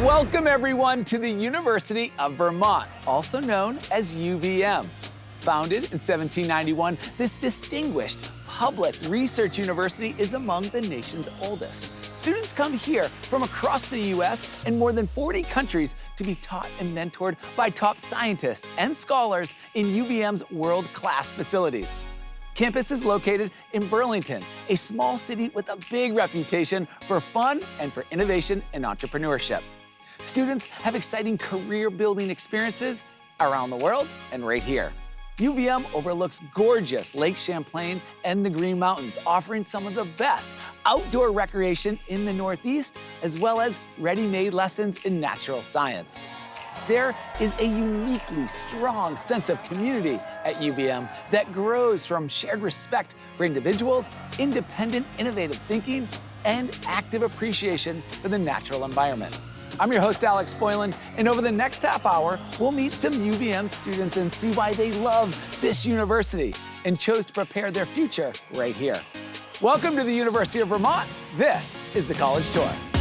Welcome everyone to the University of Vermont, also known as UVM. Founded in 1791, this distinguished public research university is among the nation's oldest. Students come here from across the U.S. and more than 40 countries to be taught and mentored by top scientists and scholars in UVM's world-class facilities. Campus is located in Burlington, a small city with a big reputation for fun and for innovation and entrepreneurship. Students have exciting career-building experiences around the world and right here. UVM overlooks gorgeous Lake Champlain and the Green Mountains, offering some of the best outdoor recreation in the Northeast, as well as ready-made lessons in natural science. There is a uniquely strong sense of community at UVM that grows from shared respect for individuals, independent, innovative thinking, and active appreciation for the natural environment. I'm your host, Alex Boylan, and over the next half hour, we'll meet some UVM students and see why they love this university and chose to prepare their future right here. Welcome to the University of Vermont. This is the College Tour.